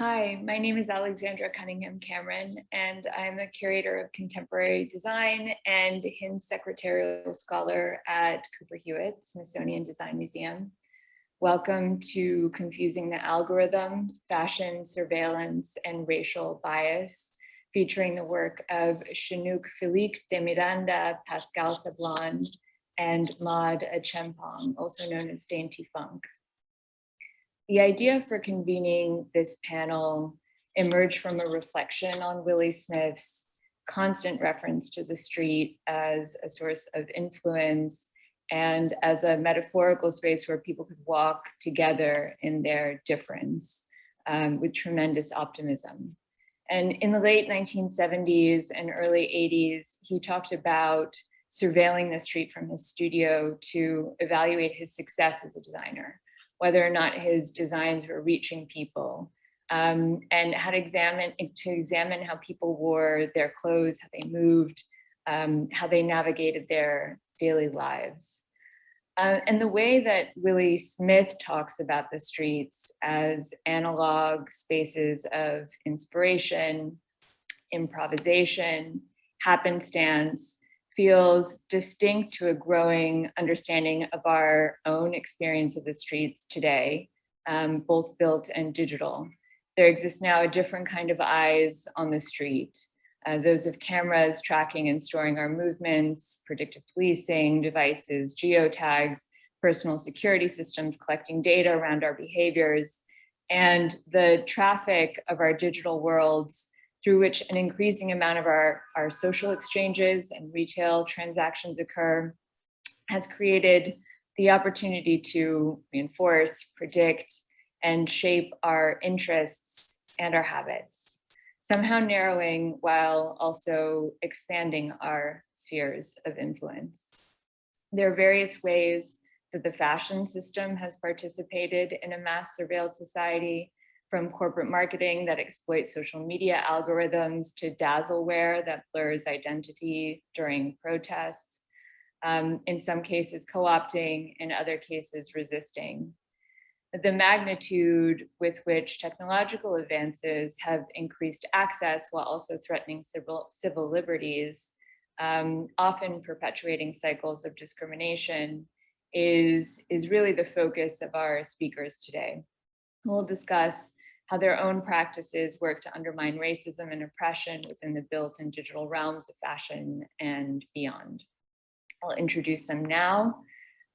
Hi, my name is Alexandra Cunningham Cameron, and I'm a curator of contemporary design and Hintz secretarial scholar at Cooper Hewitt Smithsonian Design Museum. Welcome to Confusing the Algorithm, Fashion, Surveillance, and Racial Bias, featuring the work of Chinouk Filique de Miranda, Pascale Sablan, and Maud Acheampong, also known as Dainty Funk. The idea for convening this panel emerged from a reflection on Willi Smith's constant reference to the street as a source of influence and as a metaphorical space where people could walk together in their difference um, with tremendous optimism. And in the late 1970s and early 80s, he talked about surveilling the street from his studio to evaluate his success as a designer whether or not his designs were reaching people, um, and how to examine to examine how people wore their clothes, how they moved, um, how they navigated their daily lives. Uh, and the way that Willi Smith talks about the streets as analog spaces of inspiration, improvisation, happenstance, feels distinct to a growing understanding of our own experience of the streets today, um, both built and digital. There exists now a different kind of eyes on the street, uh, those of cameras tracking and storing our movements, predictive policing, devices, geotags, personal security systems collecting data around our behaviors, and the traffic of our digital worlds through which an increasing amount of our, our social exchanges and retail transactions occur, has created the opportunity to reinforce, predict, and shape our interests and our habits, somehow narrowing while also expanding our spheres of influence. There are various ways that the fashion system has participated in a mass surveilled society, from corporate marketing that exploits social media algorithms to dazzleware that blurs identity during protests, um, in some cases co-opting, in other cases resisting. The magnitude with which technological advances have increased access while also threatening civil, civil liberties, um, often perpetuating cycles of discrimination, is, is really the focus of our speakers today. We'll discuss how their own practices work to undermine racism and oppression within the built and digital realms of fashion and beyond. I'll introduce them now.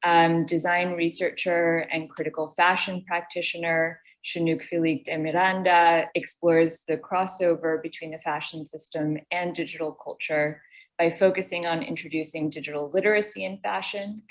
Um, design researcher and critical fashion practitioner, Chinouk Filique de Miranda explores the crossover between the fashion system and digital culture by focusing on introducing digital literacy in fashion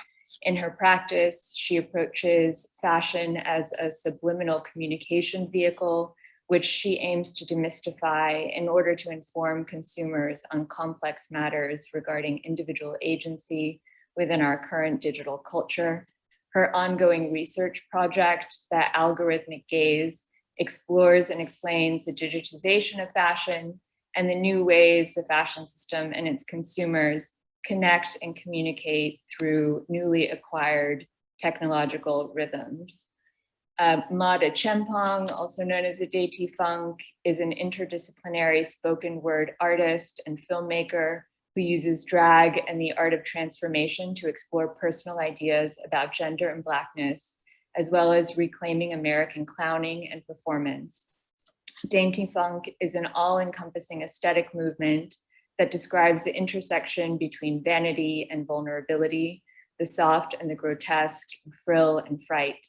in her practice, she approaches fashion as a subliminal communication vehicle, which she aims to demystify in order to inform consumers on complex matters regarding individual agency within our current digital culture. Her ongoing research project, The Algorithmic Gaze, explores and explains the digitization of fashion and the new ways the fashion system and its consumers connect and communicate through newly acquired technological rhythms. Uh, Maud Acheampong, also known as Dainty Funk, is an interdisciplinary spoken word artist and filmmaker who uses drag and the art of transformation to explore personal ideas about gender and blackness, as well as reclaiming American clowning and performance. Dainty Funk is an all-encompassing aesthetic movement that describes the intersection between vanity and vulnerability, the soft and the grotesque, frill and fright.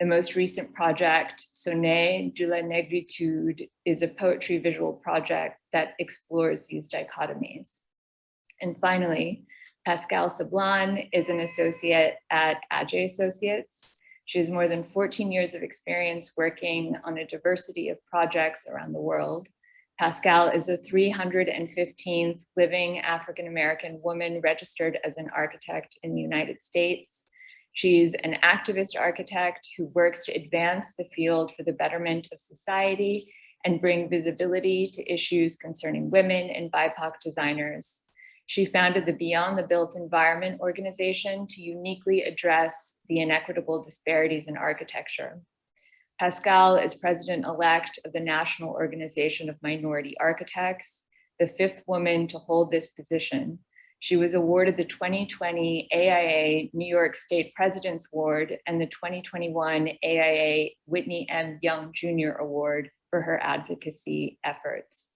The most recent project, Sonnet de la Negritude, is a poetry visual project that explores these dichotomies. And finally, Pascale Sablan is an associate at Adjaye Associates. She has more than 14 years of experience working on a diversity of projects around the world. Pascale is the 315th living African-American woman registered as an architect in the United States. She's an activist architect who works to advance the field for the betterment of society and bring visibility to issues concerning women and BIPOC designers. She founded the Beyond the Built Environment organization to uniquely address the inequitable disparities in architecture. Pascale is president-elect of the National Organization of Minority Architects, the fifth woman to hold this position. She was awarded the 2020 AIA New York State President's Award and the 2021 AIA Whitney M. Young Jr. Award for her advocacy efforts.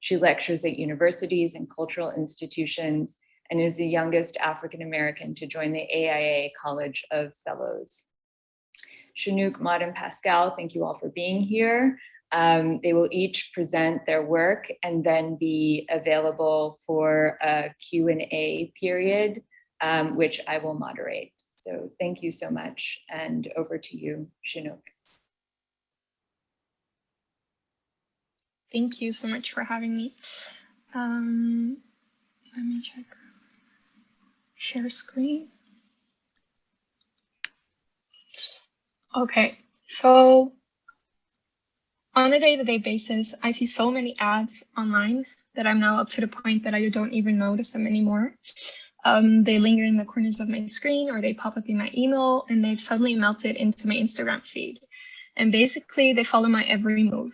She lectures at universities and cultural institutions and is the youngest African-American to join the AIA College of Fellows. Chinouk, Maud, and Pascale, thank you all for being here. Um, they will each present their work and then be available for a Q&A period, um, which I will moderate. So thank you so much. And over to you, Chinouk. Thank you so much for having me. Um, let me check. Share screen. Okay, so on a day-to-day -day basis, I see so many ads online that I'm now up to the point that I don't even notice them anymore. Um, they linger in the corners of my screen or they pop up in my email and they've suddenly melted into my Instagram feed. And basically they follow my every move.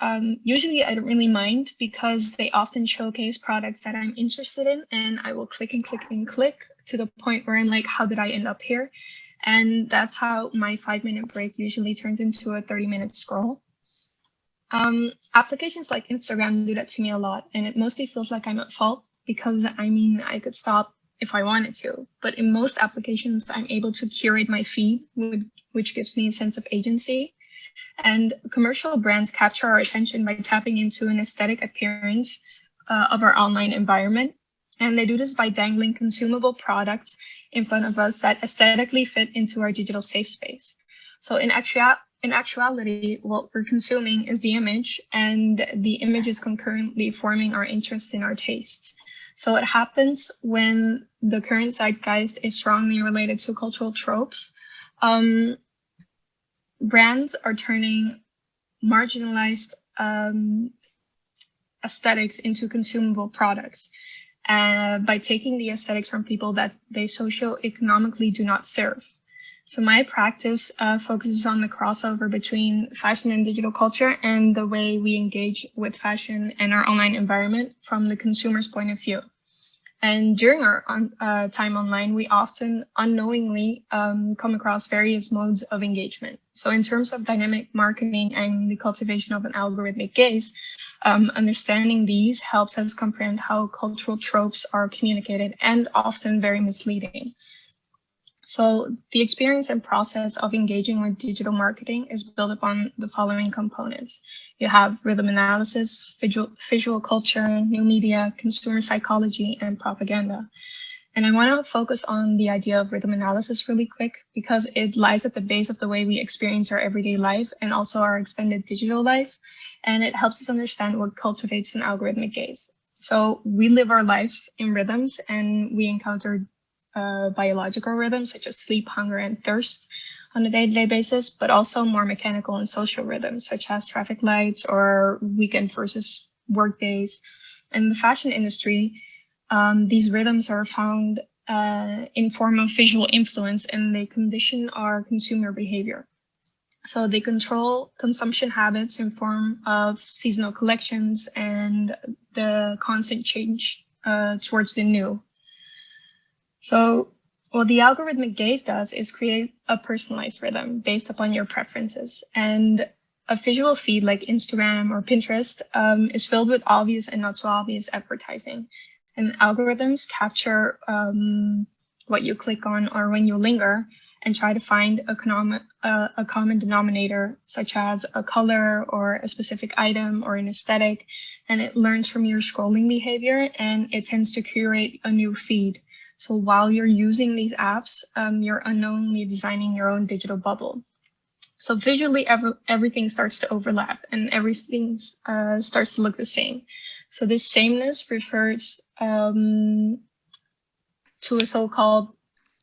Um, usually I don't really mind because they often showcase products that I'm interested in and I will click and click and click to the point where I'm like, how did I end up here? And that's how my five minute break usually turns into a 30 minute scroll. Um, applications like Instagram do that to me a lot and it mostly feels like I'm at fault because I mean, I could stop if I wanted to, but in most applications, I'm able to curate my feed, which gives me a sense of agency and commercial brands capture our attention by tapping into an aesthetic appearance uh, of our online environment. And they do this by dangling consumable products in front of us that aesthetically fit into our digital safe space. So in, actua in actuality, what we're consuming is the image and the image is concurrently forming our interest in our taste. So what happens when the current zeitgeist is strongly related to cultural tropes? Um, brands are turning marginalized um, aesthetics into consumable products uh, by taking the aesthetics from people that they socio-economically do not serve. So my practice uh, focuses on the crossover between fashion and digital culture and the way we engage with fashion and our online environment from the consumer's point of view. And during our on, uh, time online, we often unknowingly um, come across various modes of engagement. So in terms of dynamic marketing and the cultivation of an algorithmic gaze, um, understanding these helps us comprehend how cultural tropes are communicated and often very misleading. So the experience and process of engaging with digital marketing is built upon the following components. You have rhythm analysis, visual, visual culture, new media, consumer psychology, and propaganda. And I want to focus on the idea of rhythm analysis really quick because it lies at the base of the way we experience our everyday life and also our extended digital life. And it helps us understand what cultivates an algorithmic gaze. So we live our lives in rhythms and we encounter uh, biological rhythms such as sleep, hunger, and thirst on a day-to-day -day basis, but also more mechanical and social rhythms such as traffic lights or weekend versus work days. In the fashion industry, um, these rhythms are found uh, in form of visual influence and they condition our consumer behavior. So they control consumption habits in form of seasonal collections and the constant change uh, towards the new. So what the algorithmic gaze does is create a personalized rhythm based upon your preferences. And a visual feed like Instagram or Pinterest um, is filled with obvious and not so obvious advertising. And algorithms capture um, what you click on or when you linger and try to find a, common, uh, a common denominator, such as a color or a specific item or an aesthetic. And it learns from your scrolling behavior and it tends to curate a new feed so while you're using these apps, um, you're unknowingly designing your own digital bubble. So visually, every, everything starts to overlap and everything uh, starts to look the same. So this sameness refers um, to a so-called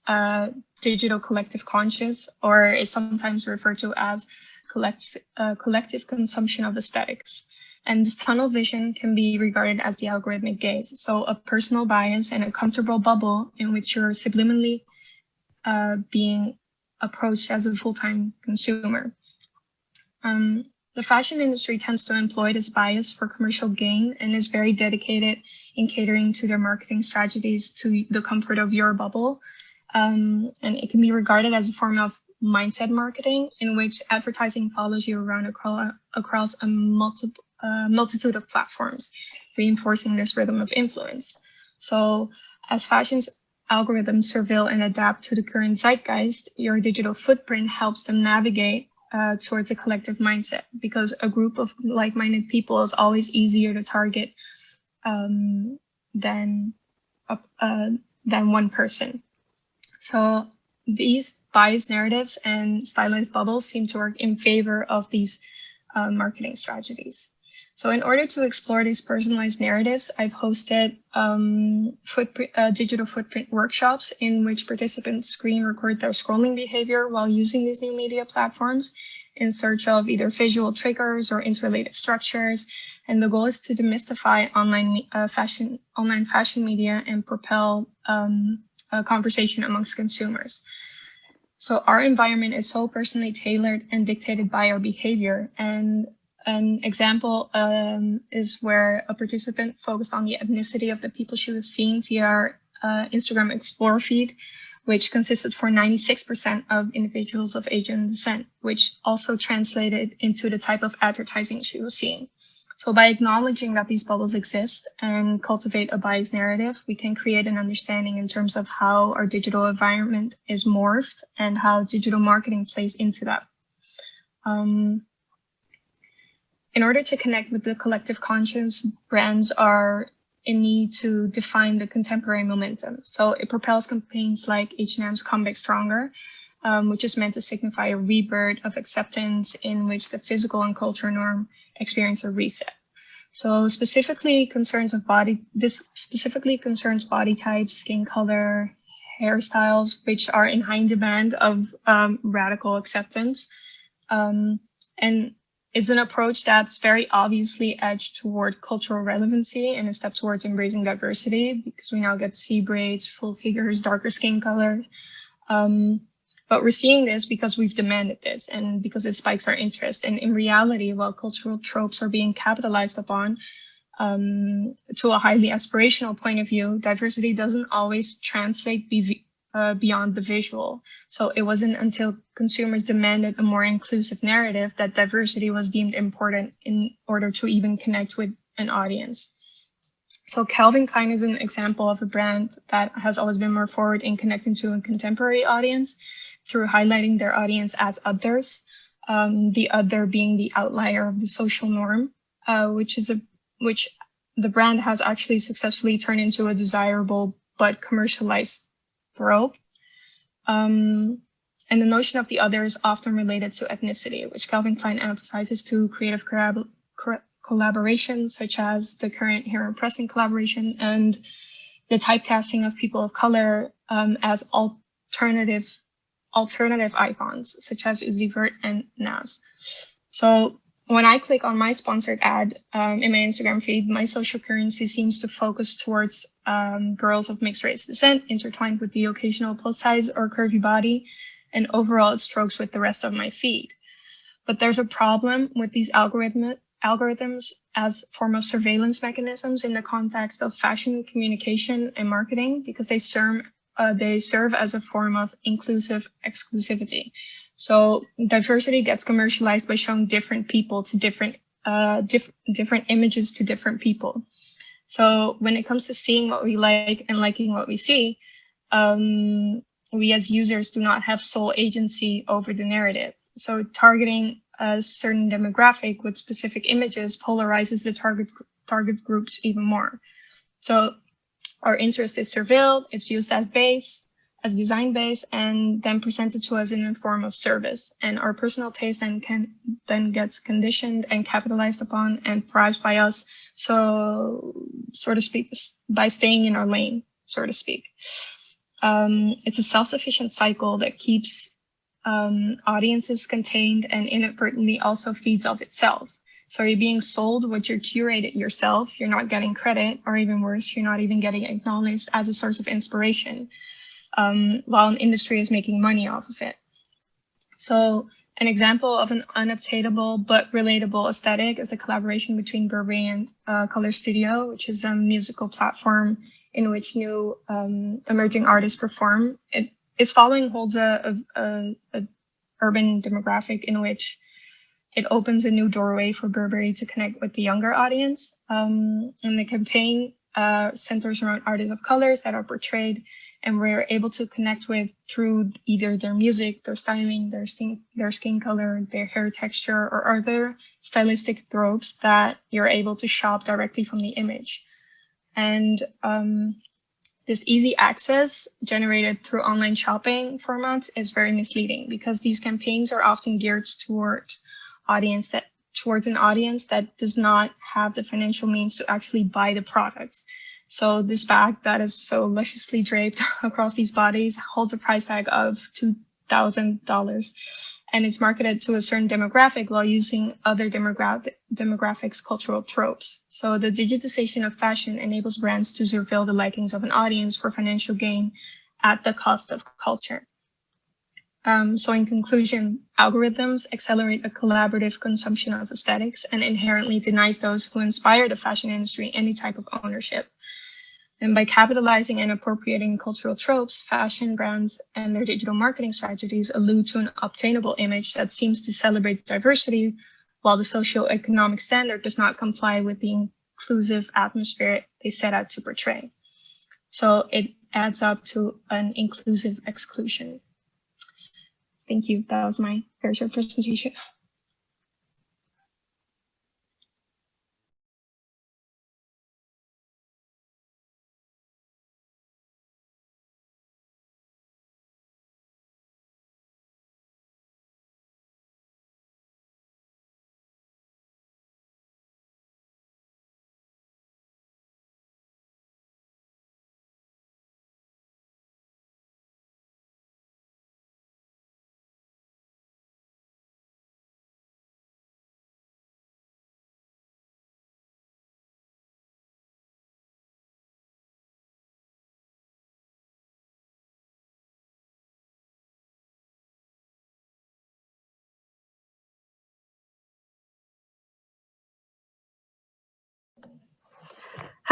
uh, digital collective conscious, or is sometimes referred to as collect, uh, collective consumption of aesthetics. And this tunnel vision can be regarded as the algorithmic gaze. So a personal bias and a comfortable bubble in which you're subliminally uh, being approached as a full-time consumer. Um, the fashion industry tends to employ this bias for commercial gain and is very dedicated in catering to their marketing strategies to the comfort of your bubble. Um, and it can be regarded as a form of mindset marketing in which advertising follows you around across, across a multi, uh, multitude of platforms, reinforcing this rhythm of influence. So as fashion's algorithms surveil and adapt to the current zeitgeist, your digital footprint helps them navigate uh, towards a collective mindset because a group of like-minded people is always easier to target um, than uh, than one person. So these biased narratives and stylized bubbles seem to work in favor of these uh, marketing strategies. So in order to explore these personalized narratives, I've hosted um, footprint, uh, digital footprint workshops in which participants screen record their scrolling behavior while using these new media platforms in search of either visual triggers or interrelated structures. And the goal is to demystify online uh, fashion, online fashion media and propel um, a conversation amongst consumers. So our environment is so personally tailored and dictated by our behavior. And an example um, is where a participant focused on the ethnicity of the people she was seeing via our uh, Instagram Explore feed, which consisted for 96% of individuals of Asian descent, which also translated into the type of advertising she was seeing. So by acknowledging that these bubbles exist and cultivate a biased narrative, we can create an understanding in terms of how our digital environment is morphed and how digital marketing plays into that. Um, in order to connect with the collective conscience, brands are in need to define the contemporary momentum. So it propels campaigns like H&M's Come Back Stronger, um, which is meant to signify a rebirth of acceptance in which the physical and cultural norm experience a reset. So specifically concerns of body, this specifically concerns body types, skin color, hairstyles, which are in high demand of um, radical acceptance. Um, and is an approach that's very obviously edged toward cultural relevancy and a step towards embracing diversity because we now get C braids, full figures, darker skin color. Um, but we're seeing this because we've demanded this and because it spikes our interest. And in reality, while cultural tropes are being capitalized upon um, to a highly aspirational point of view, diversity doesn't always translate uh, beyond the visual. So it wasn't until consumers demanded a more inclusive narrative that diversity was deemed important in order to even connect with an audience. So Calvin Klein is an example of a brand that has always been more forward in connecting to a contemporary audience through highlighting their audience as others, um, the other being the outlier of the social norm, uh, which is a which the brand has actually successfully turned into a desirable but commercialized trope. Um, and the notion of the other is often related to ethnicity, which Calvin Klein emphasizes to creative collab collaborations, such as the current Heron Preston collaboration and the typecasting of people of color um, as alternative alternative icons, such as Uzi Vert and Nas. So when I click on my sponsored ad um, in my Instagram feed, my social currency seems to focus towards um, girls of mixed race descent, intertwined with the occasional plus size or curvy body, and overall it strokes with the rest of my feed. But there's a problem with these algorithm algorithms as form of surveillance mechanisms in the context of fashion communication and marketing because they serve uh, they serve as a form of inclusive exclusivity. So diversity gets commercialized by showing different people to different uh, diff different images to different people. So when it comes to seeing what we like and liking what we see, um, we as users do not have sole agency over the narrative. So targeting a certain demographic with specific images polarizes the target target groups even more. So our interest is surveilled, it's used as base, as design base and then presented to us in a form of service. And our personal taste then can then gets conditioned and capitalized upon and prized by us. So, so to speak, by staying in our lane, so to speak. Um, it's a self-sufficient cycle that keeps um, audiences contained and inadvertently also feeds off itself. So you're being sold what you're curated yourself. You're not getting credit, or even worse, you're not even getting acknowledged as a source of inspiration um, while an industry is making money off of it. So An example of an unobtainable but relatable aesthetic is the collaboration between Burberry and uh, Color Studio, which is a musical platform in which new um, emerging artists perform. It, its following holds a, a, a, urban demographic in which it opens a new doorway for Burberry to connect with the younger audience. Um, and the campaign uh, centers around artists of colors that are portrayed and we're able to connect with through either their music, their styling, their skin, their skin color, their hair texture, or other stylistic tropes that you're able to shop directly from the image. And um, this easy access generated through online shopping formats is very misleading because these campaigns are often geared towards audience that towards an audience that does not have the financial means to actually buy the products. So this bag that is so lusciously draped across these bodies holds a price tag of $2,000 and it's marketed to a certain demographic while using other demographic demographics cultural tropes. So the digitization of fashion enables brands to surveil the likings of an audience for financial gain at the cost of culture. Um, so in conclusion, algorithms accelerate a collaborative consumption of aesthetics and inherently denies those who inspire the fashion industry any type of ownership. And by capitalizing and appropriating cultural tropes, fashion brands and their digital marketing strategies allude to an obtainable image that seems to celebrate diversity, while the socio-economic standard does not comply with the inclusive atmosphere they set out to portray. So it adds up to an inclusive exclusion. Thank you. That was my short presentation.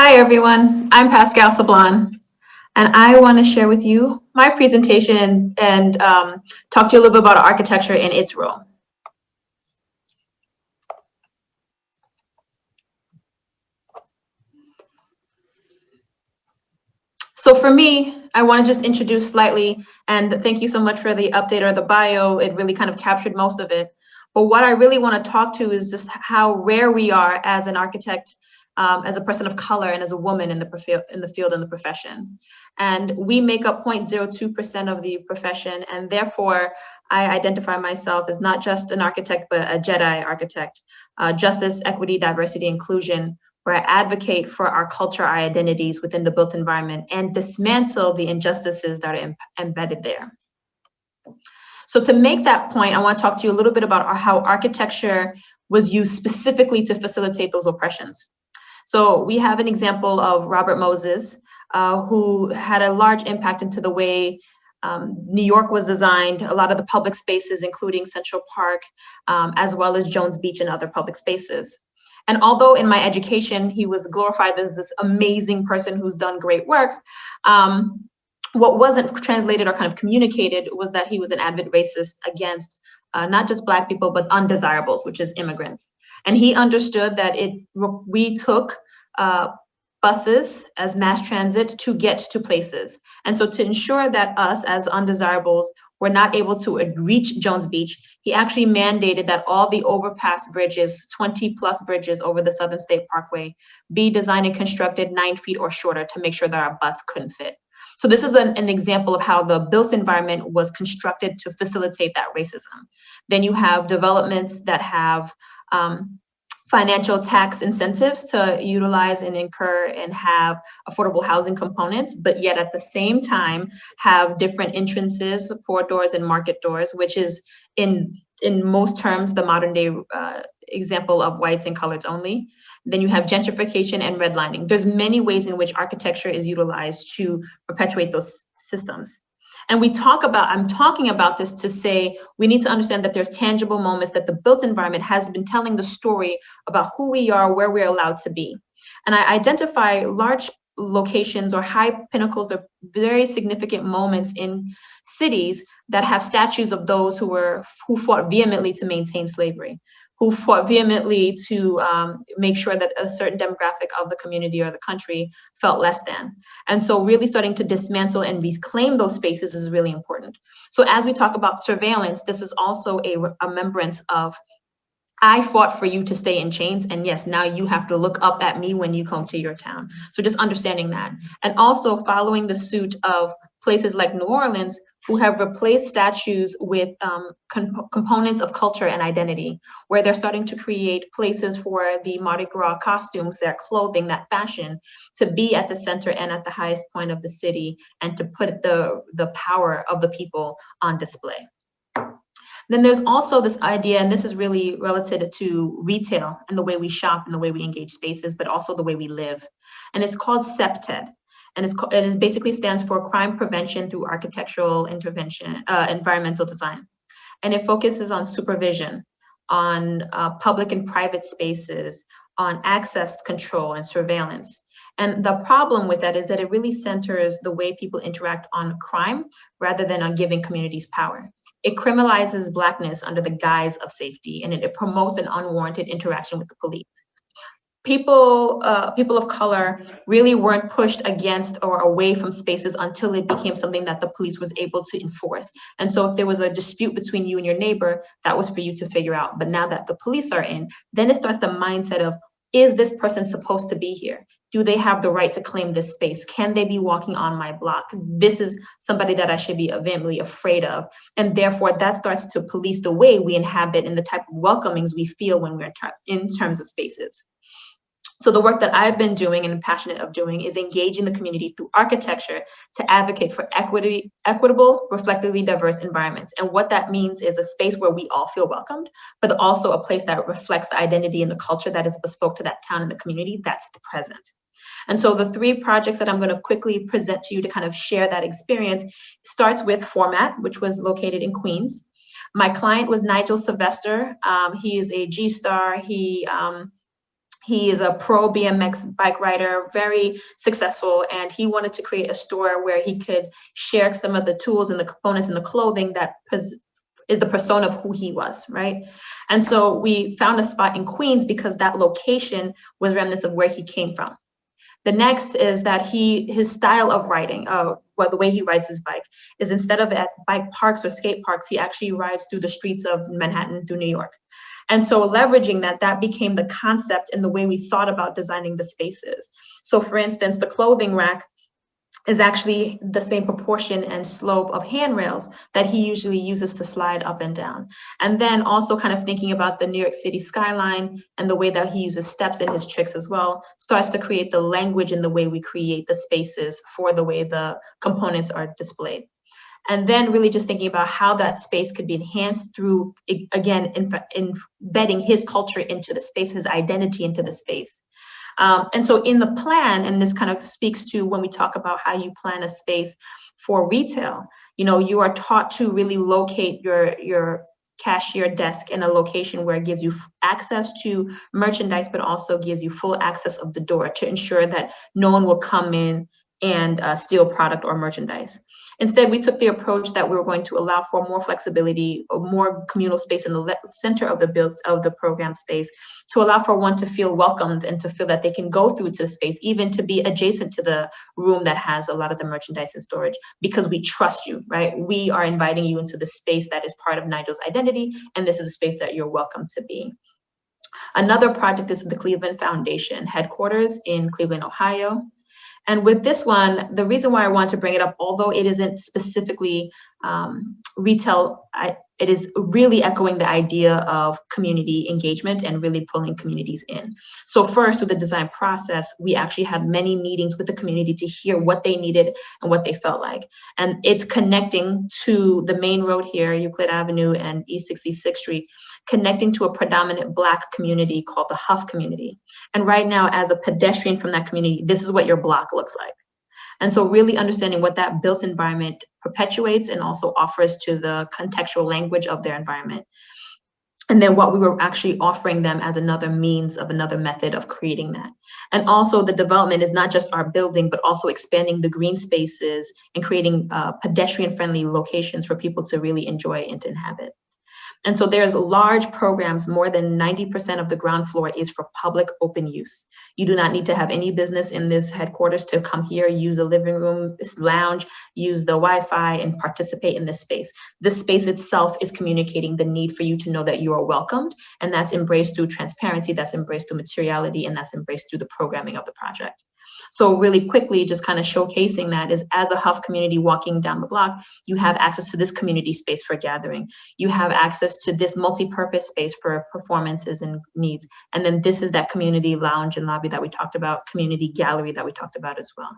Hi, everyone. I'm Pascale Sablan, and I want to share with you my presentation and um, talk to you a little bit about architecture and its role. So for me, I want to just introduce slightly, and thank you so much for the update or the bio. It really kind of captured most of it. But what I really want to talk to is just how rare we are as an architect um, as a person of color and as a woman in the, in the field and the profession. And we make up 0.02% of the profession, and therefore I identify myself as not just an architect, but a JEDI architect, uh, justice, equity, diversity, inclusion, where I advocate for our culture, our identities within the built environment and dismantle the injustices that are embedded there. So to make that point, I want to talk to you a little bit about how architecture was used specifically to facilitate those oppressions. So we have an example of Robert Moses, uh, who had a large impact into the way um, New York was designed, a lot of the public spaces, including Central Park, um, as well as Jones Beach and other public spaces. And although in my education, he was glorified as this amazing person who's done great work, um, what wasn't translated or kind of communicated was that he was an avid racist against uh, not just Black people, but undesirables, which is immigrants. And he understood that it we took uh, buses as mass transit to get to places. And so to ensure that us as undesirables were not able to reach Jones Beach, he actually mandated that all the overpass bridges, 20 plus bridges over the Southern State Parkway, be designed and constructed nine feet or shorter to make sure that our bus couldn't fit. So this is an, an, example of how the built environment was constructed to facilitate that racism. Then you have developments that have um, financial tax incentives to utilize and incur and have affordable housing components, but yet at the same time have different entrances, port doors and market doors, which is in in most terms the modern day uh, example of whites and coloreds only. Then you have gentrification and redlining. There's many ways in which architecture is utilized to perpetuate those systems. And we talk about, I'm talking about this to say, we need to understand that there's tangible moments that the built environment has been telling the story about who we are, where we're allowed to be. And I identify large locations or high pinnacles of very significant moments in cities that have statues of those who were who fought vehemently to maintain slavery who fought vehemently to um, make sure that a certain demographic of the community or the country felt less than. And so really starting to dismantle and reclaim those spaces is really important. So as we talk about surveillance, this is also a remembrance of I fought for you to stay in chains. And yes, now you have to look up at me when you come to your town. So just understanding that. And also following the suit of places like New Orleans, who have replaced statues with um, components of culture and identity, where they're starting to create places for the Mardi Gras costumes, their clothing, that fashion, to be at the center and at the highest point of the city, and to put the, the power of the people on display. Then there's also this idea, and this is really relative to retail and the way we shop and the way we engage spaces, but also the way we live. And it's called CPTED. And it's, it basically stands for Crime Prevention Through Architectural Intervention, uh, Environmental Design. And it focuses on supervision, on uh, public and private spaces, on access control and surveillance. And the problem with that is that it really centers the way people interact on crime rather than on giving communities power. It criminalizes Blackness under the guise of safety, and it, it promotes an unwarranted interaction with the police. People, uh, people of color really weren't pushed against or away from spaces until it became something that the police was able to enforce. And so if there was a dispute between you and your neighbor, that was for you to figure out. But now that the police are in, then it starts the mindset of, is this person supposed to be here? Do they have the right to claim this space? Can they be walking on my block? This is somebody that I should be vehemently afraid of. And therefore that starts to police the way we inhabit and the type of welcomings we feel when we're in terms of spaces. So the work that I've been doing and passionate of doing is engaging the community through architecture to advocate for equity, equitable, reflectively diverse environments. And what that means is a space where we all feel welcomed, but also a place that reflects the identity and the culture that is bespoke to that town and the community, that's the present. And so the three projects that I'm going to quickly present to you to kind of share that experience starts with Format, which was located in Queens. My client was Nigel Sylvester. Um, he is a G-star. He um, he is a pro BMX bike rider, very successful, and he wanted to create a store where he could share some of the tools and the components and the clothing that is the persona of who he was, right? And so we found a spot in Queens because that location was remnants of where he came from. The next is that he his style of riding, uh, well, the way he rides his bike, is instead of at bike parks or skate parks, he actually rides through the streets of Manhattan through New York. And so leveraging that, that became the concept in the way we thought about designing the spaces. So for instance, the clothing rack is actually the same proportion and slope of handrails that he usually uses to slide up and down. And then also kind of thinking about the New York City skyline and the way that he uses steps in his tricks as well, starts to create the language in the way we create the spaces for the way the components are displayed and then really just thinking about how that space could be enhanced through, again, embedding his culture into the space, his identity into the space. Um, and so in the plan, and this kind of speaks to when we talk about how you plan a space for retail, you know, you are taught to really locate your, your cashier desk in a location where it gives you access to merchandise, but also gives you full access of the door to ensure that no one will come in and uh, steal product or merchandise. Instead, we took the approach that we were going to allow for more flexibility or more communal space in the center of the build of the program space to allow for one to feel welcomed and to feel that they can go through to the space, even to be adjacent to the room that has a lot of the merchandise and storage because we trust you, right? We are inviting you into the space that is part of Nigel's identity, and this is a space that you're welcome to be. Another project is the Cleveland Foundation headquarters in Cleveland, Ohio. And with this one, the reason why I want to bring it up, although it isn't specifically um, retail, it is really echoing the idea of community engagement and really pulling communities in. So first, with the design process, we actually had many meetings with the community to hear what they needed and what they felt like. And it's connecting to the main road here, Euclid Avenue and East 66th Street, connecting to a predominant Black community called the Hough community. And right now, as a pedestrian from that community, this is what your block looks like. And so really understanding what that built environment perpetuates and also offers to the contextual language of their environment. And then what we were actually offering them as another means of another method of creating that. And also the development is not just our building, but also expanding the green spaces and creating uh, pedestrian friendly locations for people to really enjoy and to inhabit. And so there's large programs, more than 90% of the ground floor is for public open use. You do not need to have any business in this headquarters to come here, use a living room, this lounge, use the Wi-Fi and participate in this space. This space itself is communicating the need for you to know that you are welcomed and that's embraced through transparency, that's embraced through materiality, and that's embraced through the programming of the project. So really quickly, just kind of showcasing that is as a Hough community walking down the block, you have access to this community space for gathering. You have access to this multi-purpose space for performances and needs. And then this is that community lounge and lobby that we talked about, community gallery that we talked about as well.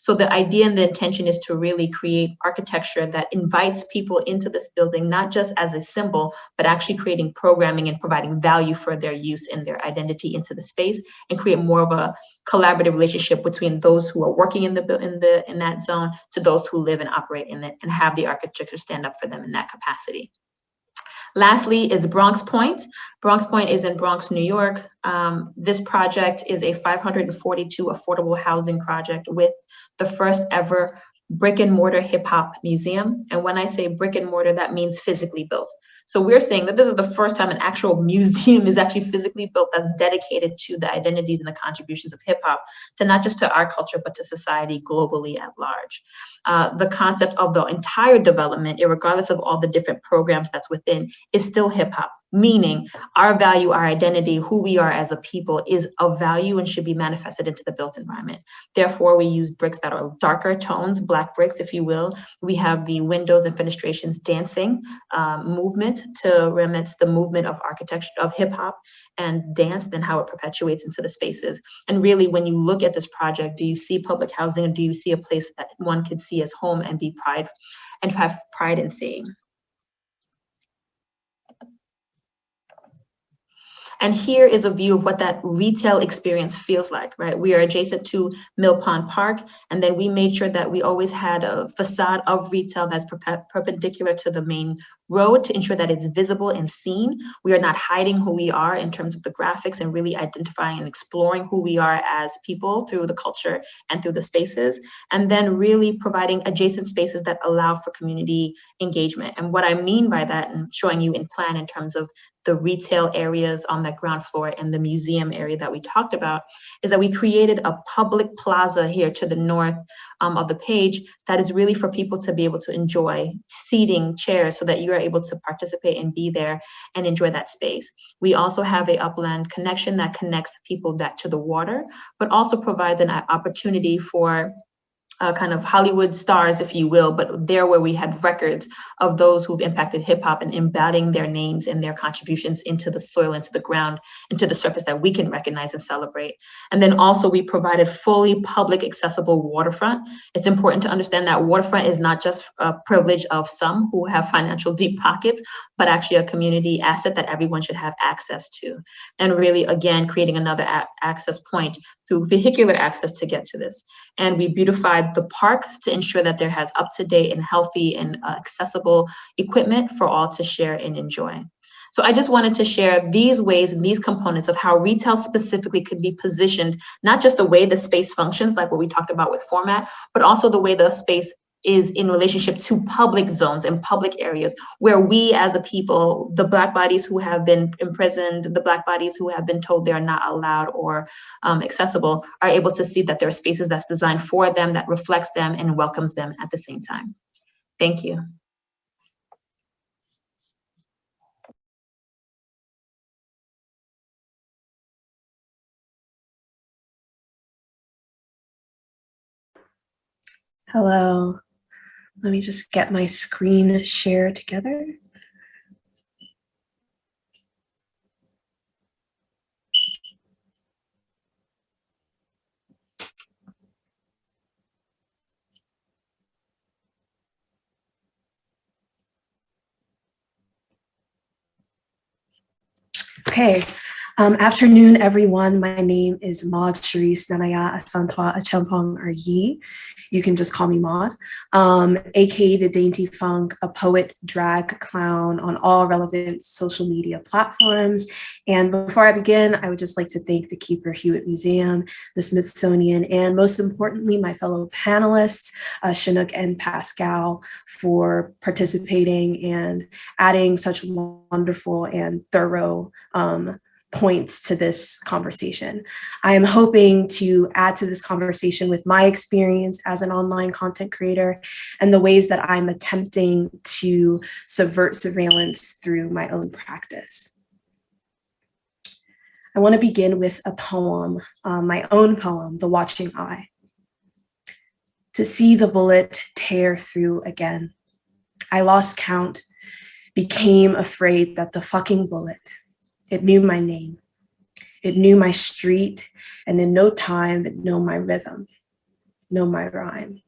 So the idea and the intention is to really create architecture that invites people into this building, not just as a symbol, but actually creating programming and providing value for their use and their identity into the space and create more of a collaborative relationship between those who are working in the in the in that zone to those who live and operate in it and have the architecture stand up for them in that capacity. Lastly is Bronx Point. Bronx Point is in Bronx, New York. Um, this project is a 542 affordable housing project with the first ever brick and mortar hip hop museum. And when I say brick and mortar, that means physically built. So we're saying that this is the first time an actual museum is actually physically built that's dedicated to the identities and the contributions of hip hop, to not just to our culture, but to society globally at large. Uh, the concept of the entire development, regardless of all the different programs that's within, is still hip hop meaning our value, our identity, who we are as a people is of value and should be manifested into the built environment. Therefore, we use bricks that are darker tones, black bricks, if you will. We have the windows and fenestrations dancing um, movement to remit the movement of architecture, of hip hop and dance, then how it perpetuates into the spaces. And really, when you look at this project, do you see public housing and do you see a place that one could see as home and be pride and have pride in seeing? And here is a view of what that retail experience feels like, right? We are adjacent to Mill Pond Park, and then we made sure that we always had a facade of retail that's perpendicular to the main road to ensure that it's visible and seen. We are not hiding who we are in terms of the graphics and really identifying and exploring who we are as people through the culture and through the spaces. And then really providing adjacent spaces that allow for community engagement. And what I mean by that and showing you in plan in terms of the retail areas on the ground floor and the museum area that we talked about is that we created a public plaza here to the north um, of the page that is really for people to be able to enjoy seating chairs so that you are able to participate and be there and enjoy that space. We also have a upland connection that connects people that to the water, but also provides an uh, opportunity for uh, kind of Hollywood stars, if you will, but there where we had records of those who've impacted hip hop and embedding their names and their contributions into the soil, into the ground, into the surface that we can recognize and celebrate. And then also we provided fully public accessible waterfront. It's important to understand that waterfront is not just a privilege of some who have financial deep pockets, but actually a community asset that everyone should have access to. And really, again, creating another access point through vehicular access to get to this. And we beautified the parks to ensure that there has up-to-date and healthy and uh, accessible equipment for all to share and enjoy. So I just wanted to share these ways and these components of how retail specifically can be positioned, not just the way the space functions, like what we talked about with format, but also the way the space is in relationship to public zones and public areas where we as a people, the black bodies who have been imprisoned, the black bodies who have been told they are not allowed or um, accessible, are able to see that there are spaces that's designed for them, that reflects them and welcomes them at the same time. Thank you. Hello. Let me just get my screen share together. Okay, Um, afternoon, everyone. My name is Maud Sharice Nanaya Asantwa Acheampong or Yi. You can just call me Maud, um, aka the Dainty Funk, a poet, drag clown on all relevant social media platforms. And before I begin, I would just like to thank the Cooper Hewitt Museum, the Smithsonian, and most importantly, my fellow panelists, uh, Chinouk and Pascale, for participating and adding such wonderful and thorough um, points to this conversation. I am hoping to add to this conversation with my experience as an online content creator and the ways that I'm attempting to subvert surveillance through my own practice. I want to begin with a poem, uh, my own poem, The Watching Eye. To see the bullet tear through again. I lost count, became afraid that the fucking bullet it knew my name. It knew my street, and in no time, it knew my rhythm, know my rhyme.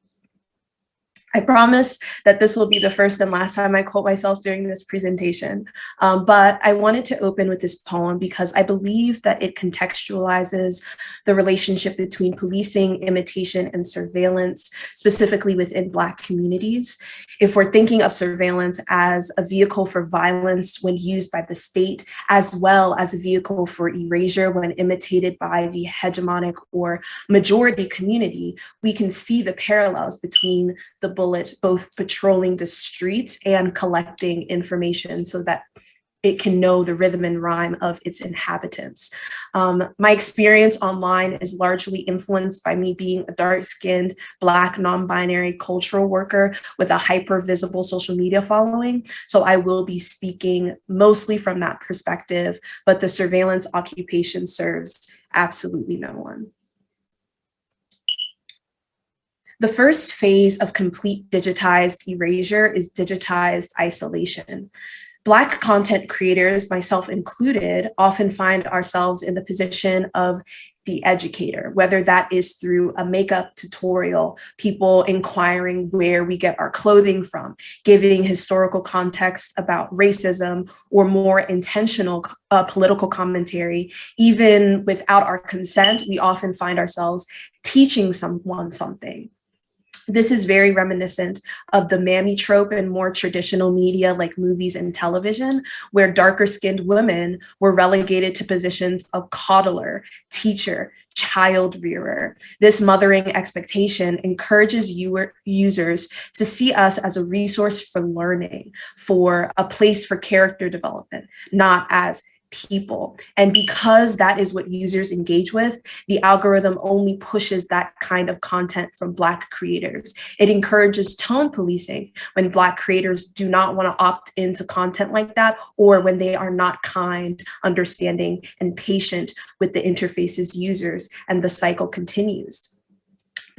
I promise that this will be the first and last time I quote myself during this presentation, um, but I wanted to open with this poem because I believe that it contextualizes the relationship between policing, imitation, and surveillance, specifically within Black communities. If we're thinking of surveillance as a vehicle for violence when used by the state, as well as a vehicle for erasure when imitated by the hegemonic or majority community, we can see the parallels between the bullet both patrolling the streets and collecting information so that it can know the rhythm and rhyme of its inhabitants. Um, my experience online is largely influenced by me being a dark-skinned, Black, non-binary cultural worker with a hyper-visible social media following. So I will be speaking mostly from that perspective, but the surveillance occupation serves absolutely no one. The first phase of complete digitized erasure is digitized isolation. Black content creators, myself included, often find ourselves in the position of the educator, whether that is through a makeup tutorial, people inquiring where we get our clothing from, giving historical context about racism or more intentional uh, political commentary. Even without our consent, we often find ourselves teaching someone something. This is very reminiscent of the mammy trope in more traditional media like movies and television, where darker skinned women were relegated to positions of coddler, teacher, child rearer. This mothering expectation encourages users to see us as a resource for learning, for a place for character development, not as people. And because that is what users engage with, the algorithm only pushes that kind of content from Black creators. It encourages tone policing when Black creators do not want to opt into content like that, or when they are not kind, understanding, and patient with the interface's users, and the cycle continues.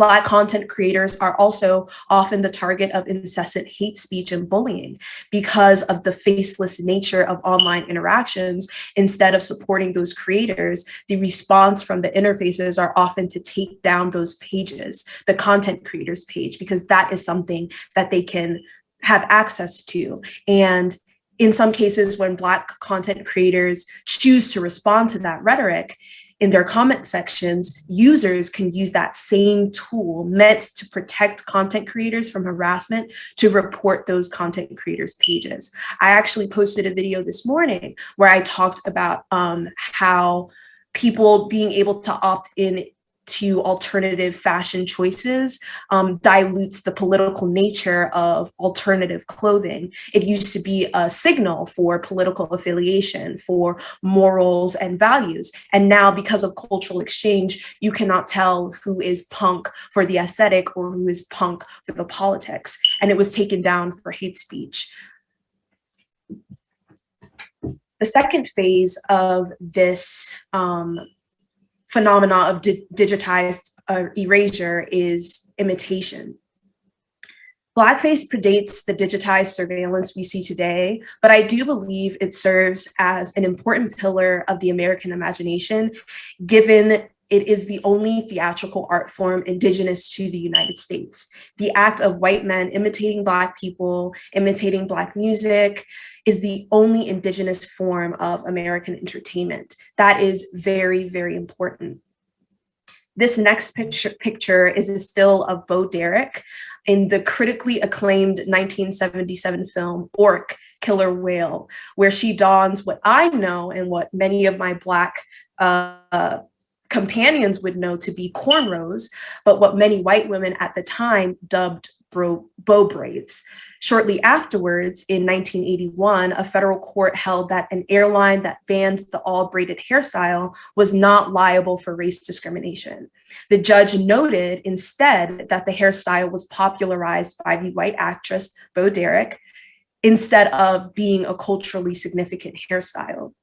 Black content creators are also often the target of incessant hate speech and bullying because of the faceless nature of online interactions. Instead of supporting those creators, the response from the interfaces are often to take down those pages, the content creators page, because that is something that they can have access to. And in some cases, when Black content creators choose to respond to that rhetoric, in their comment sections, users can use that same tool meant to protect content creators from harassment to report those content creators pages. I actually posted a video this morning where I talked about um, how people being able to opt in to alternative fashion choices um, dilutes the political nature of alternative clothing. It used to be a signal for political affiliation, for morals and values. And now because of cultural exchange, you cannot tell who is punk for the aesthetic or who is punk for the politics. And it was taken down for hate speech. The second phase of this um, phenomena of di digitized uh, erasure is imitation. Blackface predates the digitized surveillance we see today, but I do believe it serves as an important pillar of the American imagination, given it is the only theatrical art form indigenous to the United States. The act of white men imitating Black people, imitating Black music, is the only indigenous form of American entertainment. That is very, very important. This next picture, picture is a still of Bo Derek in the critically acclaimed 1977 film Orca, Killer Whale, where she dons what I know and what many of my Black uh, companions would know to be cornrows, but what many white women at the time dubbed bow braids. Shortly afterwards, in 1981, a federal court held that an airline that banned the all braided hairstyle was not liable for race discrimination. The judge noted instead that the hairstyle was popularized by the white actress Bo Derek instead of being a culturally significant hairstyle.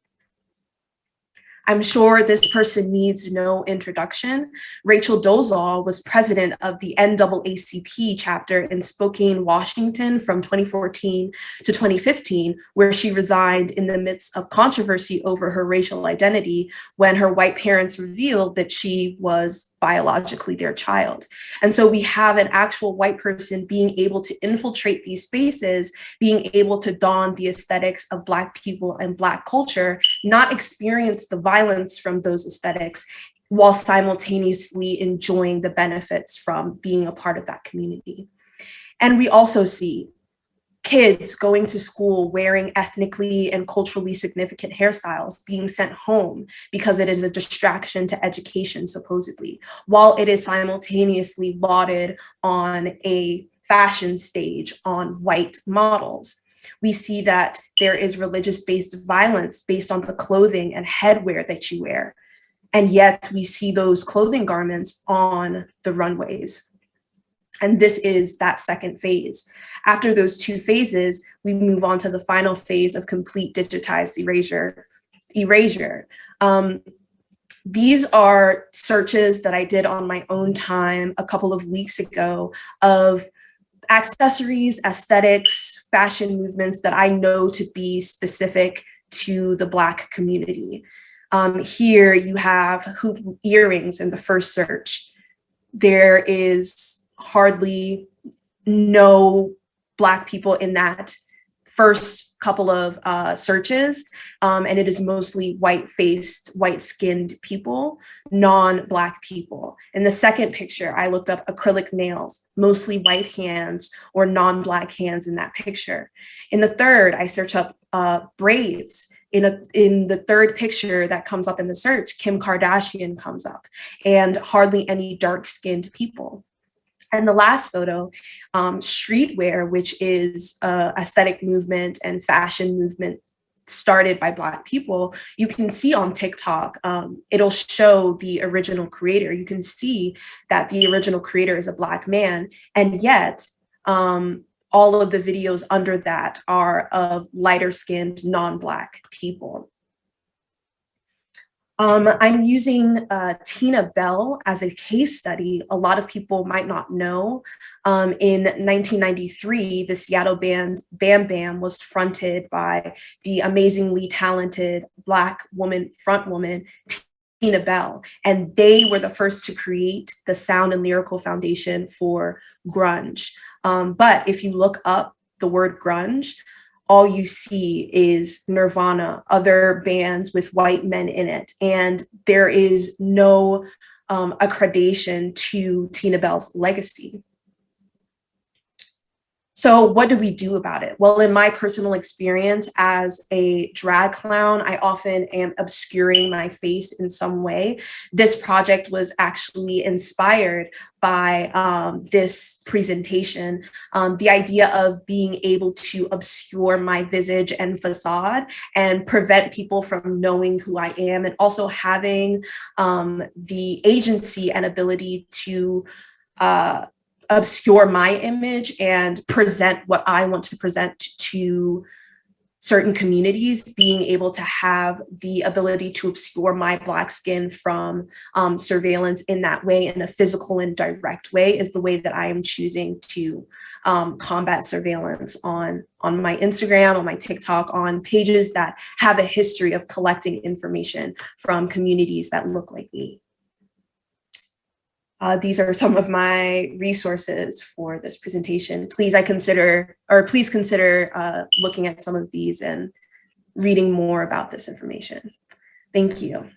I'm sure this person needs no introduction. Rachel Dolezal was president of the NAACP chapter in Spokane, Washington from 2014 to 2015, where she resigned in the midst of controversy over her racial identity when her white parents revealed that she was biologically their child. And so we have an actual white person being able to infiltrate these spaces, being able to don the aesthetics of Black people and Black culture, not experience the violence from those aesthetics while simultaneously enjoying the benefits from being a part of that community. And we also see kids going to school wearing ethnically and culturally significant hairstyles being sent home because it is a distraction to education supposedly while it is simultaneously lauded on a fashion stage on white models. We see that there is religious based violence based on the clothing and headwear that you wear and yet we see those clothing garments on the runways and this is that second phase. After those two phases, we move on to the final phase of complete digitized erasure. erasure. Um, these are searches that I did on my own time a couple of weeks ago of accessories, aesthetics, fashion movements that I know to be specific to the Black community. Um, here you have hoop earrings in the first search. There is hardly no Black people in that first couple of uh, searches, um, and it is mostly white-faced, white-skinned people, non-Black people. In the second picture, I looked up acrylic nails, mostly white hands or non-Black hands in that picture. In the third, I search up uh, braids. In, a, in the third picture that comes up in the search, Kim Kardashian comes up, and hardly any dark-skinned people. And the last photo, um, streetwear, which is a aesthetic movement and fashion movement started by Black people, you can see on TikTok, um, it'll show the original creator. You can see that the original creator is a Black man, and yet um, all of the videos under that are of lighter skinned, non-Black people. Um, I'm using uh, Tina Bell as a case study. A lot of people might not know. Um, in 1993, the Seattle band Bam Bam was fronted by the amazingly talented Black woman front woman, Tina Bell, and they were the first to create the sound and lyrical foundation for grunge. Um, but if you look up the word grunge, all you see is Nirvana, other bands with white men in it. And there is no um, accreditation to Tina Bell's legacy. So what do we do about it? Well, in my personal experience as a drag clown, I often am obscuring my face in some way. This project was actually inspired by um, this presentation. Um, the idea of being able to obscure my visage and facade and prevent people from knowing who I am and also having um, the agency and ability to uh, obscure my image and present what I want to present to certain communities, being able to have the ability to obscure my Black skin from um, surveillance in that way, in a physical and direct way, is the way that I am choosing to um, combat surveillance on, on my Instagram, on my TikTok, on pages that have a history of collecting information from communities that look like me. Uh, these are some of my resources for this presentation. Please, I consider, or please consider uh, looking at some of these and reading more about this information. Thank you.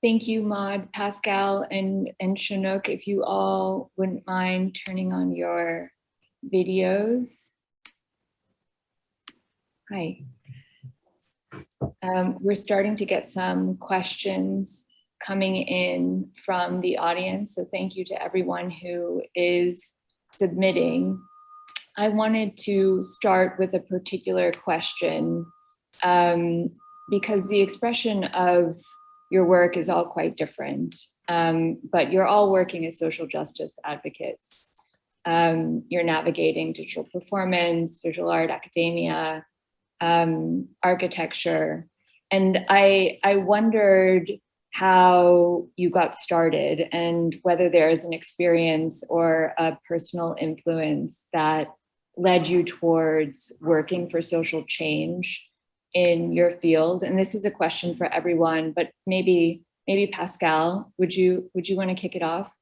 Thank you, Maud, Pascale, and, and Chinouk, if you all wouldn't mind turning on your videos. Hi. Um, we're starting to get some questions coming in from the audience, so thank you to everyone who is submitting. I wanted to start with a particular question um, because the expression of your work is all quite different, um, but you're all working as social justice advocates. Um, you're navigating digital performance, visual art, academia, um, architecture. And I, I wondered how you got started and whether there is an experience or a personal influence that led you towards working for social change in your field? And this is a question for everyone, but maybe maybe Pascale, would you would you want to kick it off?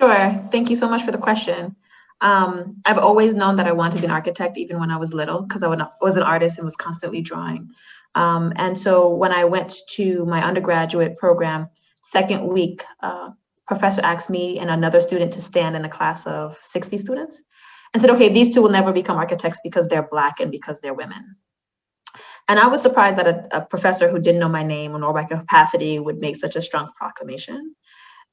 Sure. Thank you so much for the question. Um, I've always known that I wanted to be an architect, even when I was little, because I was an artist and was constantly drawing. Um, and so when I went to my undergraduate program, second week, uh, professor asked me and another student to stand in a class of 60 students and said, okay, these two will never become architects because they're black and because they're women. And I was surprised that a, a professor who didn't know my name or my capacity would make such a strong proclamation.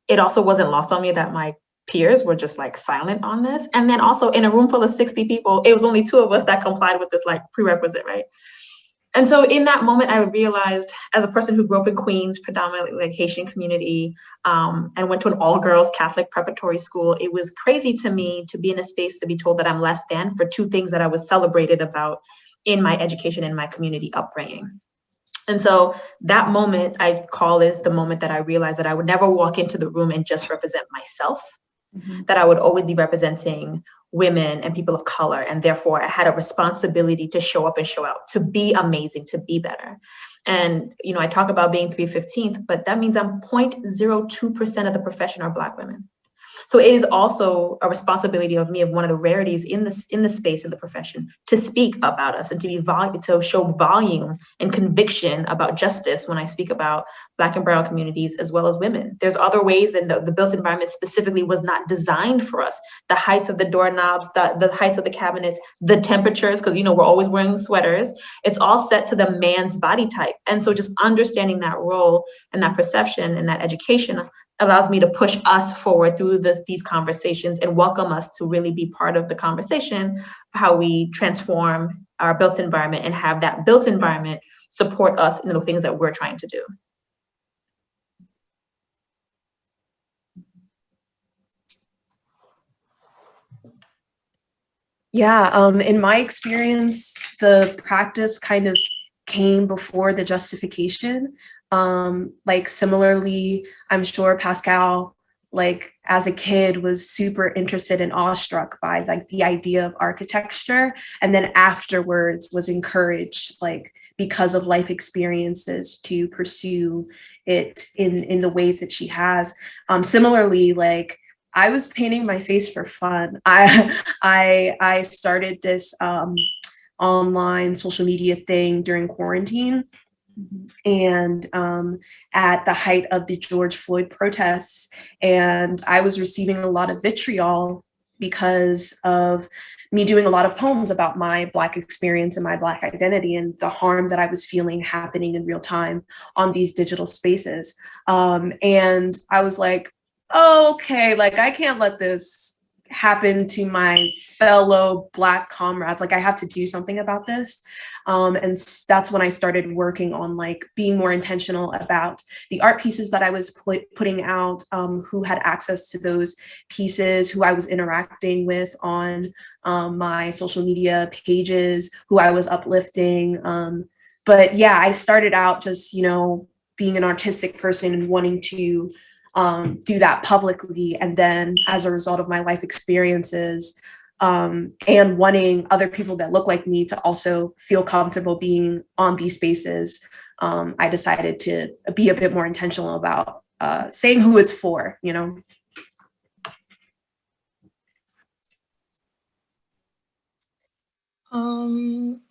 It also wasn't lost on me that my peers were just like silent on this. And then also in a room full of 60 people, it was only two of us that complied with this like prerequisite, right? And so in that moment, I realized as a person who grew up in Queens, predominantly like Haitian community, um, and went to an all girls Catholic preparatory school, it was crazy to me to be in a space to be told that I'm less than for two things that I was celebrated about in my education and my community upbringing. And so that moment I call is the moment that I realized that I would never walk into the room and just represent myself, mm -hmm. that I would always be representing women and people of color. And therefore I had a responsibility to show up and show out, to be amazing, to be better. And, you know, I talk about being 315th, but that means I'm 0.02% of the profession are Black women. So it is also a responsibility of me of one of the rarities in this in the space of the profession to speak about us and to be vol to show volume and conviction about justice when I speak about Black and Brown communities as well as women. There's other ways and the, the built environment specifically was not designed for us. The heights of the doorknobs, the, the heights of the cabinets, the temperatures, because you know we're always wearing sweaters. It's all set to the man's body type. And so just understanding that role and that perception and that education allows me to push us forward through this, these conversations and welcome us to really be part of the conversation how we transform our built environment and have that built environment support us in the things that we're trying to do. Yeah, um, in my experience, the practice kind of came before the justification. Um, like similarly, I'm sure Pascale, like as a kid was super interested and awestruck by like the idea of architecture. And then afterwards was encouraged like because of life experiences to pursue it in, in the ways that she has. Um, similarly, like I was painting my face for fun. I, I, I started this um, online social media thing during quarantine and um, at the height of the George Floyd protests. And I was receiving a lot of vitriol because of me doing a lot of poems about my Black experience and my Black identity and the harm that I was feeling happening in real time on these digital spaces. Um, and I was like, oh, okay, like I can't let this happened to my fellow black comrades like i have to do something about this. Um, and that's when i started working on like being more intentional about the art pieces that i was put, putting out um, who had access to those pieces who i was interacting with on um, my social media pages who i was uplifting um, but yeah i started out just you know being an artistic person and wanting to um, do that publicly. And then as a result of my life experiences um, and wanting other people that look like me to also feel comfortable being on these spaces, um, I decided to be a bit more intentional about uh, saying who it's for, you know? Um,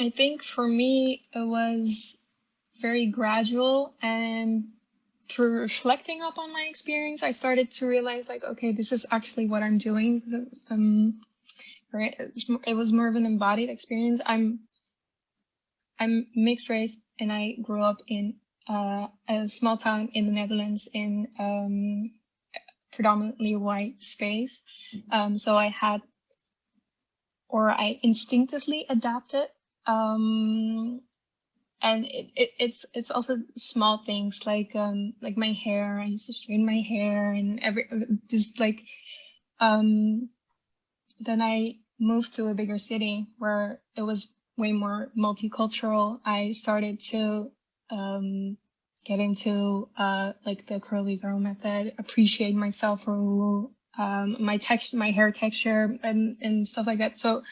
I think for me, it was very gradual and through reflecting up on my experience, I started to realize like, okay, this is actually what I'm doing. Um, right. It was more of an embodied experience. I'm, I'm mixed race and I grew up in uh, a small town in the Netherlands in um, predominantly white space. Um, so I had, or I instinctively adapted um, and it, it, it's it's also small things like um like my hair. I used to straighten my hair and every just like um then i moved to a bigger city where it was way more multicultural. I started to um get into uh like the curly girl method appreciate myself for um my texture my hair texture and and stuff like that. So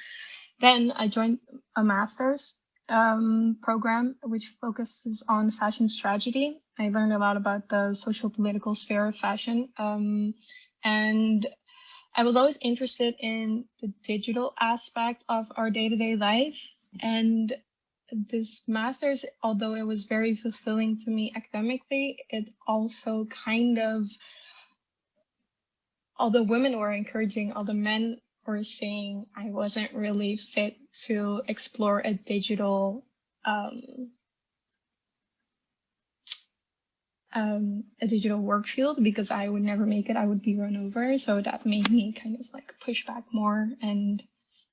then i joined a master's um, program, which focuses on fashion strategy. I learned a lot about the social political sphere of fashion. Um, and I was always interested in the digital aspect of our day-to-day -day life. And this master's, although it was very fulfilling to me academically, it also kind of, although women were encouraging, although men for saying I wasn't really fit to explore a digital um, um, a digital work field because I would never make it. I would be run over. So that made me kind of like push back more and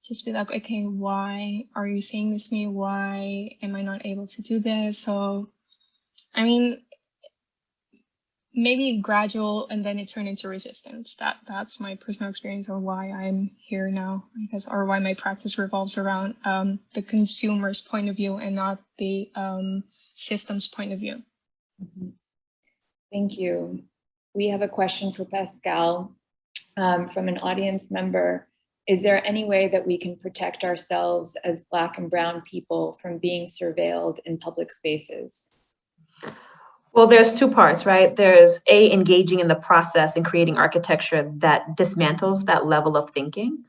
just be like, okay, why are you saying this to me? Why am I not able to do this? So, I mean, maybe gradual and then it turned into resistance. That that's my personal experience or why i'm here now guess or why my practice revolves around um, the consumer's point of view and not the um, system's point of view. Mm-hmm. thank you. We have a question for pascale um, from an audience member. Is there any way that we can protect ourselves as black and brown people from being surveilled in public spaces well, there's two parts, right? There's A, engaging in the process and creating architecture that dismantles that level of thinking.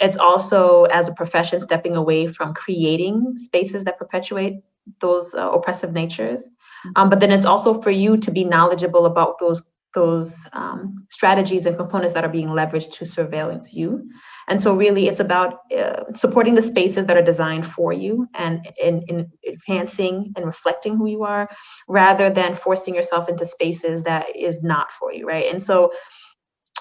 It's also, as a profession, stepping away from creating spaces that perpetuate those uh, oppressive natures. Um, but then it's also for you to be knowledgeable about those those um, strategies and components that are being leveraged to surveillance you. And so really it's about uh, supporting the spaces that are designed for you and in, in enhancing and reflecting who you are rather than forcing yourself into spaces that is not for you, right? And so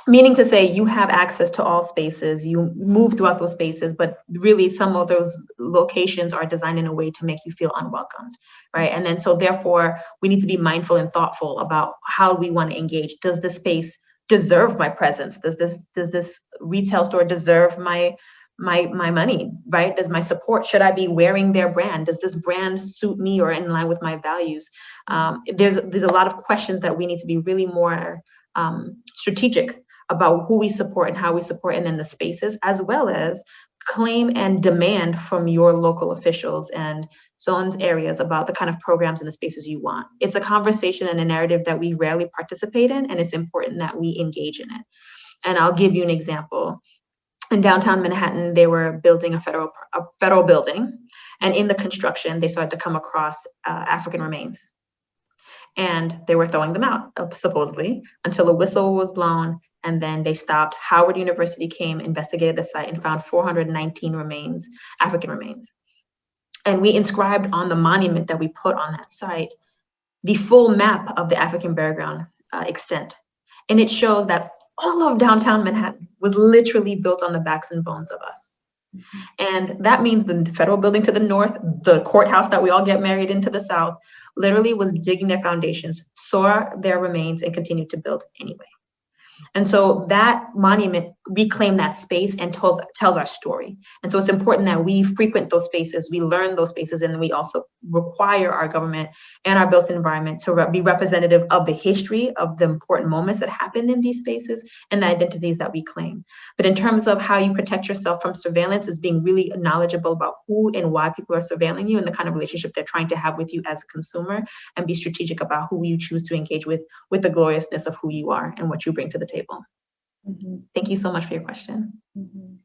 meaning to say you have access to all spaces you move throughout those spaces but really some of those locations are designed in a way to make you feel unwelcomed right? And then so therefore we need to be mindful and thoughtful about how we want to engage. Does this space deserve my presence? Does this does this retail store deserve my my my money right? Does my support should i be wearing their brand? Does this brand suit me or in line with my values? Um, there's there's a lot of questions that we need to be really more um, strategic about who we support and how we support and then the spaces, as well as claim and demand from your local officials and zones areas about the kind of programs and the spaces you want. It's a conversation and a narrative that we rarely participate in, and it's important that we engage in it. And I'll give you an example. In downtown Manhattan, they were building a federal a federal building, and in the construction, they started to come across uh, African remains and they were throwing them out supposedly until a whistle was blown and then they stopped. Howard University came, investigated the site, and found 419 remains, African remains. And we inscribed on the monument that we put on that site the full map of the African burial ground uh, extent. And it shows that all of downtown Manhattan was literally built on the backs and bones of us. And that means the federal building to the north, the courthouse that we all get married into the south, literally was digging their foundations, saw their remains, and continued to build anyway. And so that monument reclaimed that space and told, tells our story. And so it's important that we frequent those spaces, we learn those spaces, and we also require our government and our built environment to re be representative of the history of the important moments that happened in these spaces and the identities that we claim. But in terms of how you protect yourself from surveillance is being really knowledgeable about who and why people are surveilling you and the kind of relationship they're trying to have with you as a consumer and be strategic about who you choose to engage with, with the gloriousness of who you are and what you bring to the table. Mm -hmm. Thank you so much for your question. Mm -hmm.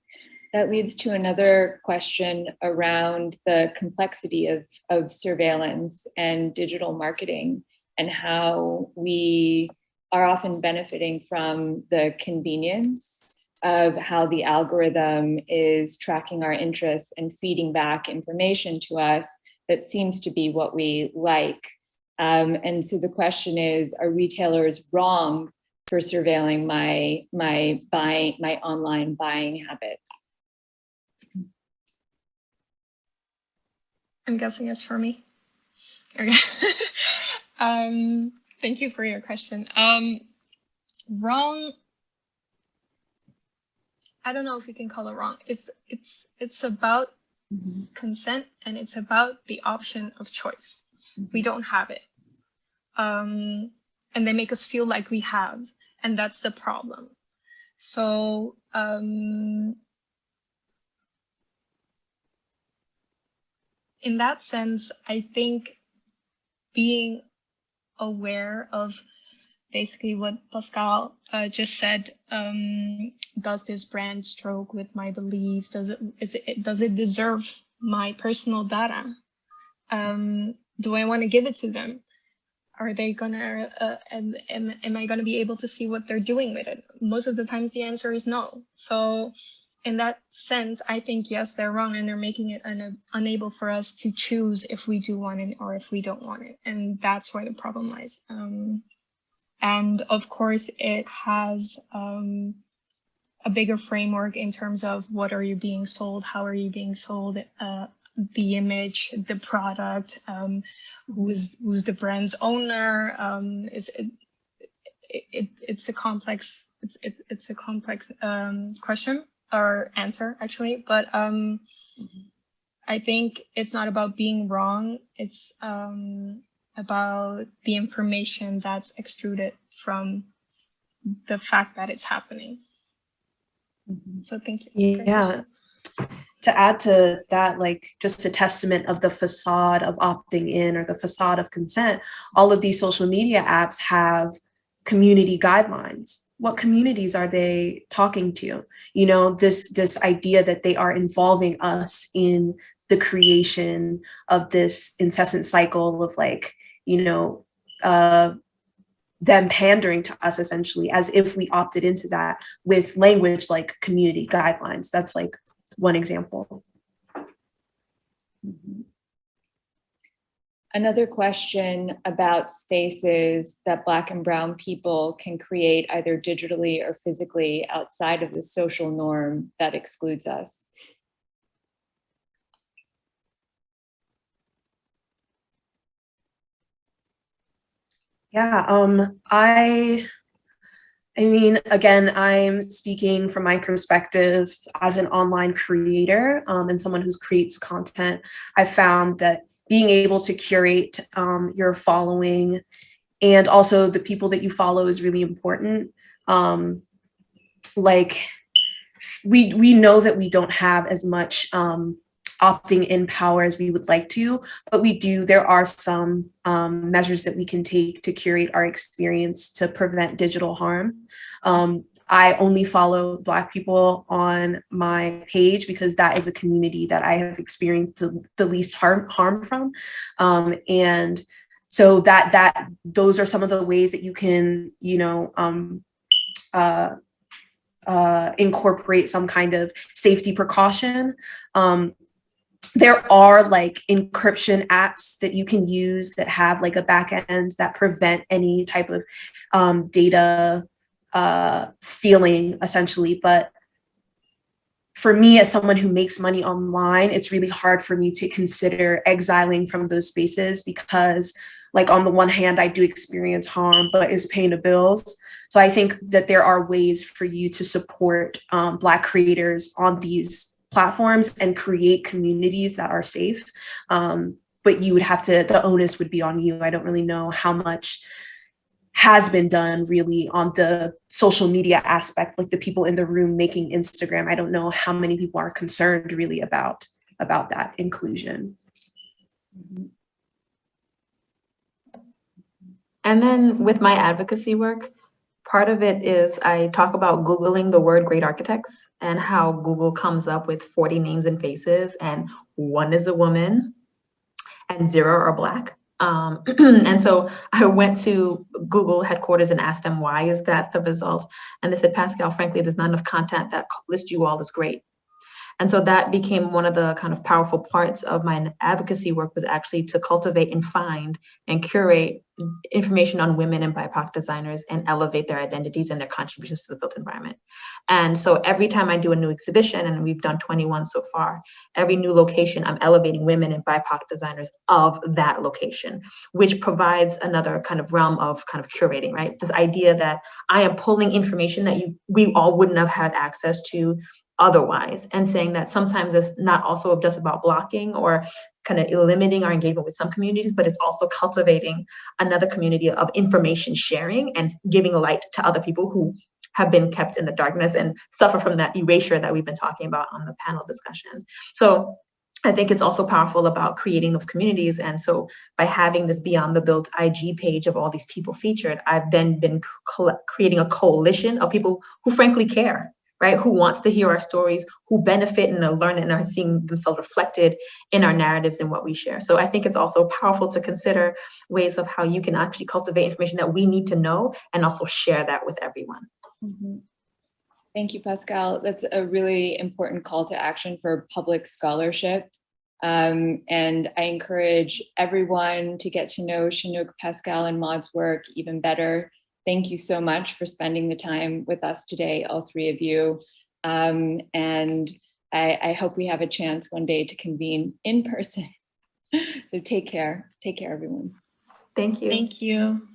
That leads to another question around the complexity of, of surveillance and digital marketing and how we are often benefiting from the convenience of how the algorithm is tracking our interests and feeding back information to us that seems to be what we like. Um, and so the question is, are retailers wrong for surveilling my my buying my online buying habits. I'm guessing it's for me. Okay. um, thank you for your question. Um, wrong. I don't know if we can call it wrong. It's it's it's about mm -hmm. consent and it's about the option of choice. Mm -hmm. We don't have it. Um, and they make us feel like we have and that's the problem. So um, in that sense i think being aware of basically what pascale uh, just said um, does this brand stroke with my beliefs? Does it is it does it deserve my personal data? Um, do i want to give it to them are they gonna uh, and, and am i gonna be able to see what they're doing with it? Most of the times the answer is no. So in that sense i think yes they're wrong and they're making it un unable for us to choose if we do want it or if we don't want it. And that's where the problem lies. Um, and of course it has um, a bigger framework in terms of what are you being sold how are you being sold uh, the image, the product, um, who's who's the brand's owner. Um, is it, it, it's a complex it's it's it's a complex um, question or answer actually, but um, I think it's not about being wrong. It's um, about the information that's extruded from the fact that it's happening. Mm-hmm. So thank you. Yeah to add to that, like just a testament of the facade of opting in or the facade of consent, all of these social media apps have community guidelines. What communities are they talking to? You know, this, this idea that they are involving us in the creation of this incessant cycle of like, you know, uh, them pandering to us essentially as if we opted into that with language like community guidelines. That's like one example. Another question about spaces that Black and Brown people can create either digitally or physically outside of the social norm that excludes us. Yeah, um, I I mean, again, I'm speaking from my perspective as an online creator um, and someone who creates content. I found that being able to curate um, your following and also the people that you follow is really important. Um, like, we, we know that we don't have as much um, opting in power as we would like to, but we do, there are some um, measures that we can take to curate our experience to prevent digital harm. Um, I only follow Black people on my page because that is a community that I have experienced the, the least harm, harm from. Um, and so that, that those are some of the ways that you can, you know, um, uh, uh, incorporate some kind of safety precaution. Um, there are like encryption apps that you can use that have like a back end that prevent any type of um, data uh, stealing essentially, but for me as someone who makes money online, it's really hard for me to consider exiling from those spaces because like on the one hand, I do experience harm, but is paying the bills. So I think that there are ways for you to support um, Black creators on these platforms and create communities that are safe. Um, but you would have to, the onus would be on you. I don't really know how much has been done really on the social media aspect, like the people in the room making Instagram. I don't know how many people are concerned really about, about that inclusion. And then with my advocacy work, part of it is I talk about Googling the word great architects and how Google comes up with 40 names and faces and one is a woman and zero are black. Um, and so I went to Google headquarters and asked them, why is that the result? And they said, Pascale, frankly, there's not enough content that lists you all as great. And so that became one of the kind of powerful parts of my advocacy work was actually to cultivate and find and curate information on women and BIPOC designers and elevate their identities and their contributions to the built environment. And so every time I do a new exhibition, and we've done 21 so far, every new location, I'm elevating women and BIPOC designers of that location, which provides another kind of realm of kind of curating, right? This idea that I am pulling information that you we all wouldn't have had access to otherwise and saying that sometimes it's not also just about blocking or kind of limiting our engagement with some communities, but it's also cultivating another community of information sharing and giving light to other people who have been kept in the darkness and suffer from that erasure that we've been talking about on the panel discussions. So I think it's also powerful about creating those communities. And so by having this Beyond the Built IG page of all these people featured, I've then been creating a coalition of people who frankly care right? Who wants to hear our stories, who benefit and are learning and are seeing themselves reflected in our narratives and what we share. So I think it's also powerful to consider ways of how you can actually cultivate information that we need to know and also share that with everyone. Mm -hmm. Thank you, Pascale. That's a really important call to action for public scholarship. Um, and I encourage everyone to get to know Chinouk, Pascale, and Maud's work even better thank you so much for spending the time with us today, all three of you. Um, and I, I hope we have a chance one day to convene in person. so take care. Take care, everyone. Thank you. Thank you.